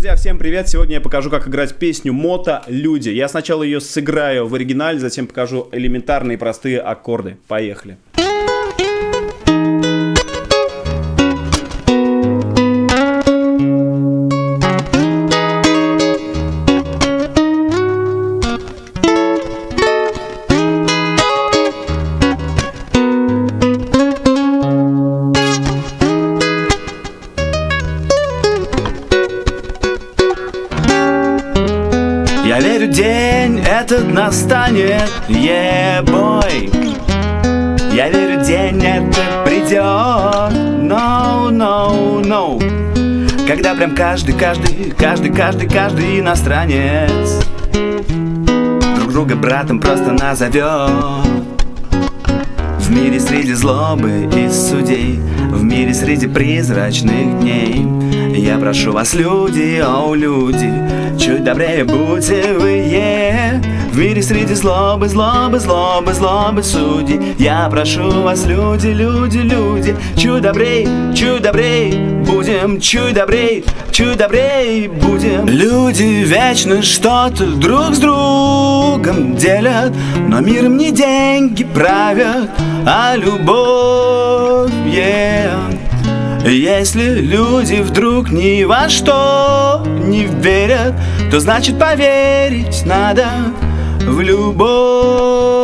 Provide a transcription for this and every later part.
Друзья, всем привет! Сегодня я покажу, как играть песню «Мото Люди». Я сначала ее сыграю в оригинале, затем покажу элементарные простые аккорды. Поехали! Верю, день этот настанет, ебой. Я верю, день этот придет, no, no, no Когда прям каждый, каждый, каждый, каждый, каждый иностранец Друг друга братом просто назовет. В мире среди злобы и судей В мире среди призрачных дней я прошу вас, люди, о, люди, чуть добрее будьте вы, е. В мире среди злобы, злобы, злобы, злобы судей Я прошу вас, люди, люди, люди, чуть добрей, чуть добрей Будем чуть добрей, чуть добрей будем Люди вечно что-то друг с другом делят Но миром не деньги правят, а любовь, yeah. Если люди вдруг ни во что не верят, то значит поверить надо в любовь.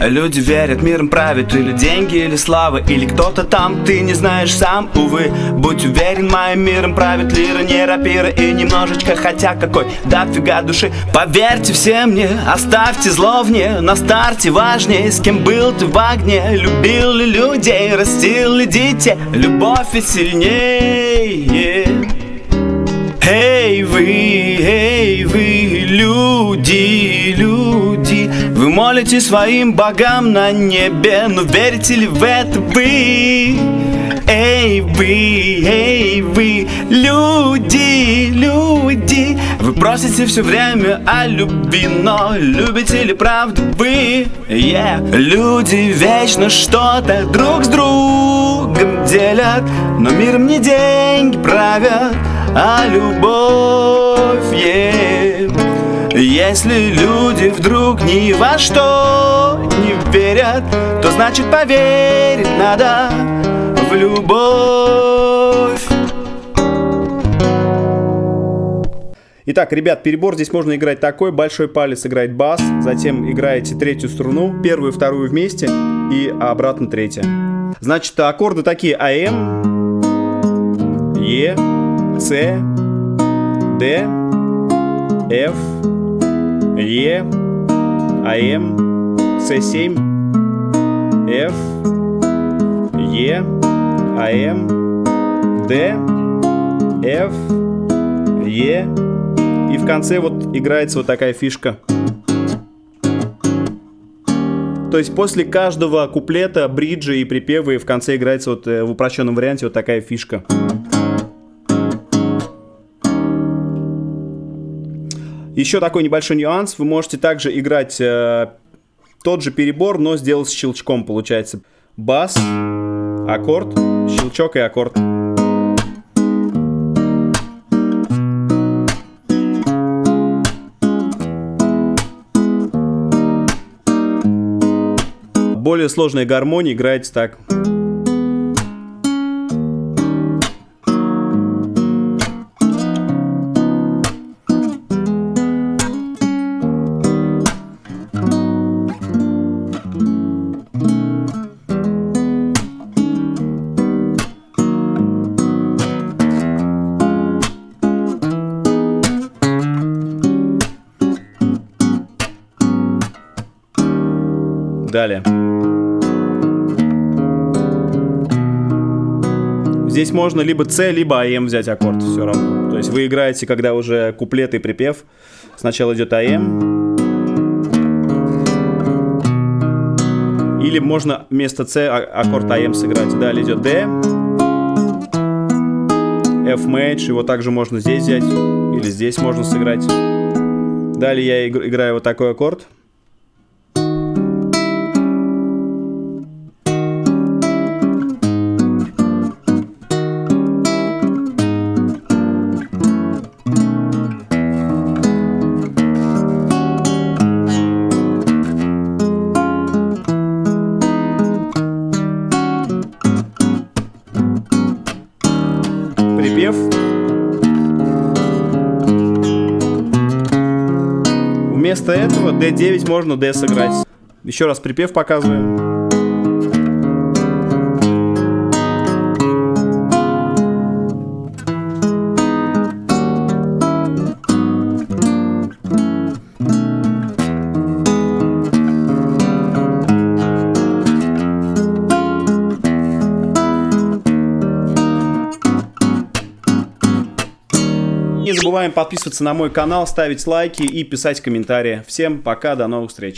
Люди верят, миром правит или деньги, или слава, или кто-то там, ты не знаешь сам, увы. Будь уверен, моим миром правит лира, не рапира и немножечко, хотя какой. Дофига души. Поверьте все мне, оставьте зло вне, на старте важнее, с кем был ты в огне. Любил ли людей, растил ли детей, любовь и сильнее. Эй вы, эй вы, люди, люди молите своим богам на небе Но верите ли в это вы? Эй вы, эй вы, люди, люди Вы просите все время о любви Но любите ли правду вы? Yeah. Люди вечно что-то друг с другом делят Но миром не деньги правят а любовь yeah. Если люди вдруг ни во что не верят То значит поверить надо в любовь Итак, ребят, перебор здесь можно играть такой. Большой палец играет бас, затем играете третью струну, первую вторую вместе и обратно третья. Значит, аккорды такие АМ, Е, с, Д, Ф, Е, АМ, С7, Ф, Е, АМ, Д, Ф, Е. И в конце вот играется вот такая фишка. То есть после каждого куплета, бриджа и припева и в конце играется вот в упрощенном варианте вот такая фишка. Еще такой небольшой нюанс. Вы можете также играть э, тот же перебор, но сделать с щелчком. Получается бас, аккорд, щелчок и аккорд. Более сложная гармония играется так. Далее. Здесь можно либо С, либо АМ взять аккорд, все равно. То есть вы играете, когда уже куплет и припев. Сначала идет АМ. Или можно вместо С аккорд АМ сыграть. Далее идет Д. F мейдж, его также можно здесь взять. Или здесь можно сыграть. Далее я играю вот такой аккорд. Вместо этого D9 можно D сыграть. Еще раз припев показываю. Забываем подписываться на мой канал, ставить лайки и писать комментарии. Всем пока, до новых встреч.